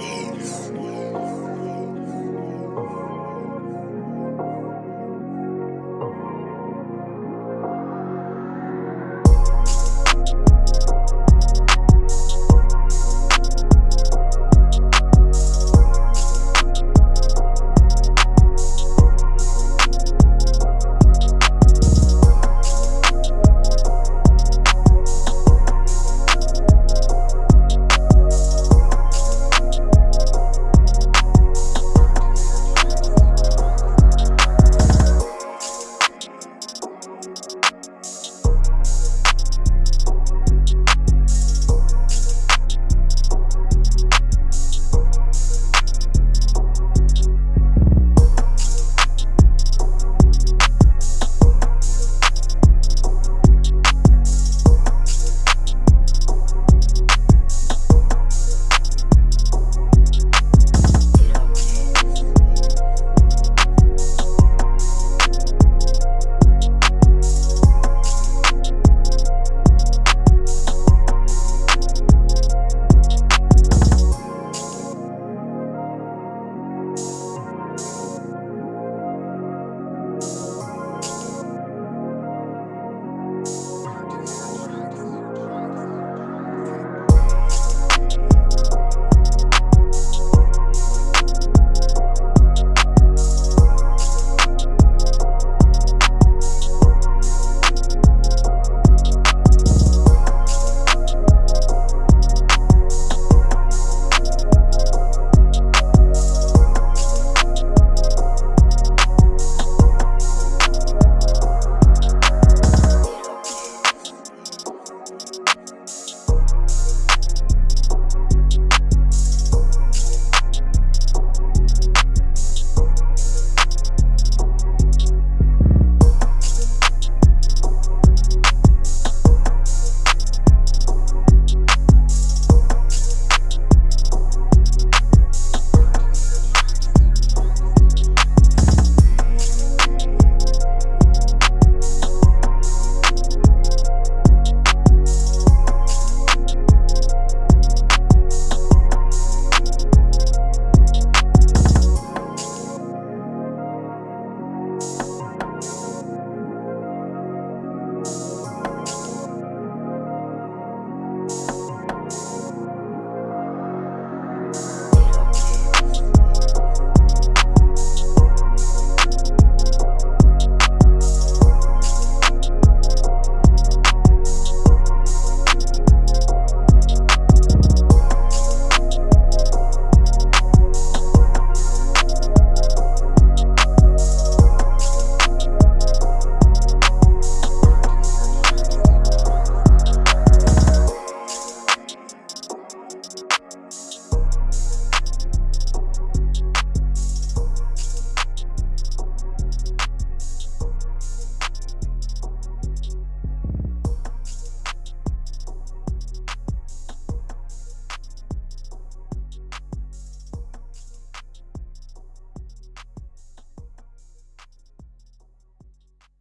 Peace.